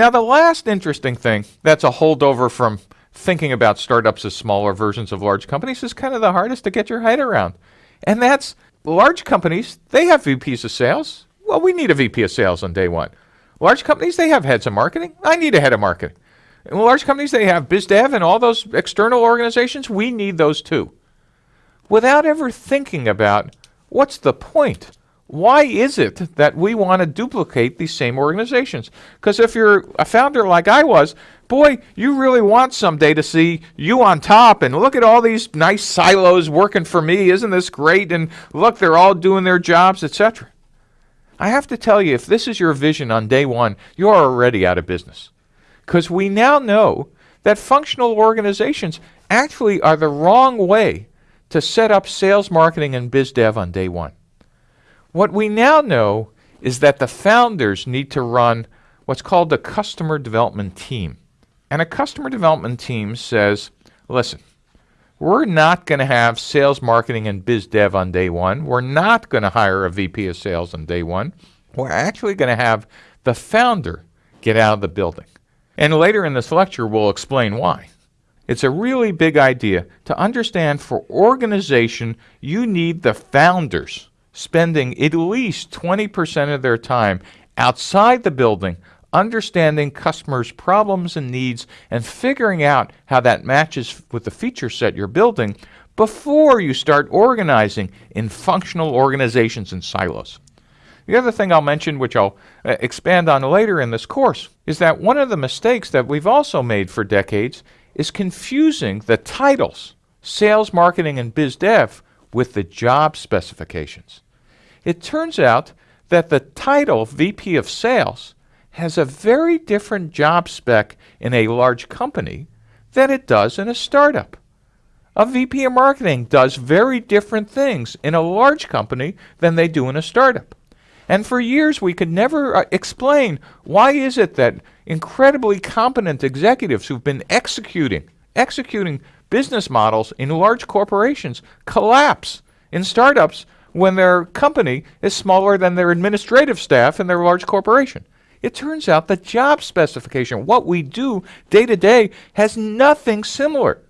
Now, the last interesting thing that's a holdover from thinking about startups as smaller versions of large companies is kind of the hardest to get your head around. And that's large companies, they have VPs of sales. Well, we need a VP of sales on day one. Large companies, they have heads of marketing. I need a head of marketing. And large companies, they have biz dev and all those external organizations. We need those too. Without ever thinking about what's the point? Why is it that we want to duplicate these same organizations? Because if you're a founder like I was, boy, you really want someday to see you on top and look at all these nice silos working for me. Isn't this great? And look, they're all doing their jobs, etc. I have to tell you, if this is your vision on day one, you're already out of business. Because we now know that functional organizations actually are the wrong way to set up sales, marketing, and biz dev on day one. What we now know is that the founders need to run what's called a customer development team. And a customer development team says, listen, we're not going to have sales, marketing, and biz dev on day one. We're not going to hire a VP of sales on day one. We're actually going to have the founder get out of the building. And later in this lecture, we'll explain why. It's a really big idea to understand for organization, you need the founders spending at least 20% of their time outside the building understanding customers' problems and needs and figuring out how that matches with the feature set you're building before you start organizing in functional organizations and silos. The other thing I'll mention, which I'll uh, expand on later in this course, is that one of the mistakes that we've also made for decades is confusing the titles, sales, marketing, and biz dev, with the job specifications. It turns out that the title VP of Sales has a very different job spec in a large company than it does in a startup. A VP of Marketing does very different things in a large company than they do in a startup. And for years we could never uh, explain why is it that incredibly competent executives who've been executing executing business models in large corporations collapse in startups when their company is smaller than their administrative staff in their large corporation. It turns out the job specification, what we do day to day, has nothing similar